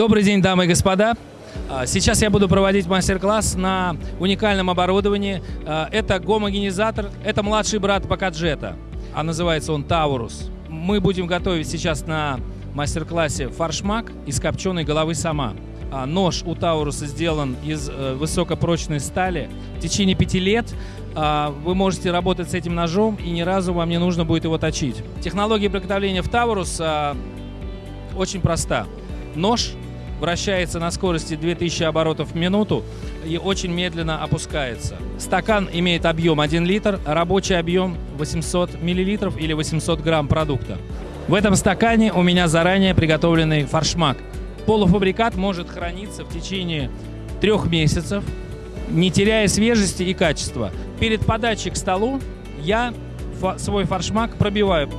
Добрый день, дамы и господа. А, Сейчас я буду проводить мастер-класс на уникальном оборудовании. А, Это гомогенизатор, это младший брат Покаджета, а называется он Таурус. Мы будем готовить сейчас на мастер-классе фаршмак из копченой головы сама. А, Нож у Тауруса сделан из э, высокопрочной стали. В течение пяти лет вы можете работать с этим ножом, и ни разу вам не нужно будет его точить. Технология приготовления в Таурус очень проста. Нож вращается на скорости 2000 оборотов в минуту и очень медленно опускается. Стакан имеет объем 1 литр, рабочий объем 800 миллилитров или 800 грамм продукта. В этом стакане у меня заранее приготовленный фаршмак. Полуфабрикат может храниться в течение трех месяцев, не теряя свежести и качества. Перед подачей к столу я свой фаршмак пробиваю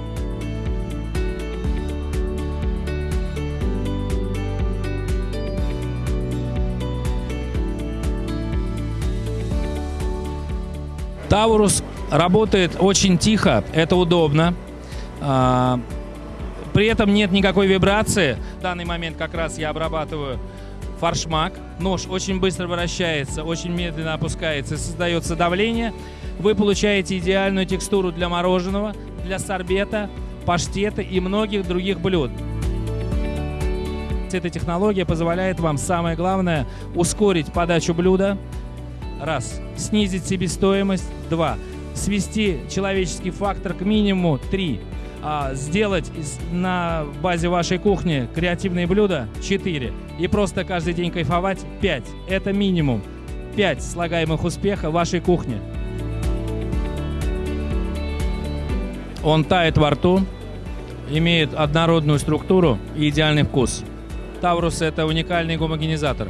Таурус работает очень тихо, это удобно. А, При этом нет никакой вибрации. В данный момент как раз я обрабатываю фаршмак. Нож очень быстро вращается, очень медленно опускается создается давление. Вы получаете идеальную текстуру для мороженого, для сорбета, паштета и многих других блюд. Эта технология позволяет вам, самое главное, ускорить подачу блюда, Раз. Снизить себестоимость. Два. Свести человеческий фактор к минимуму. Три. А, сделать на базе вашей кухни креативные блюда. Четыре. И просто каждый день кайфовать. Пять. Это минимум. Пять слагаемых успеха вашей кухни. Он тает во рту, имеет однородную структуру и идеальный вкус. Таурус – это уникальный гомогенизатор.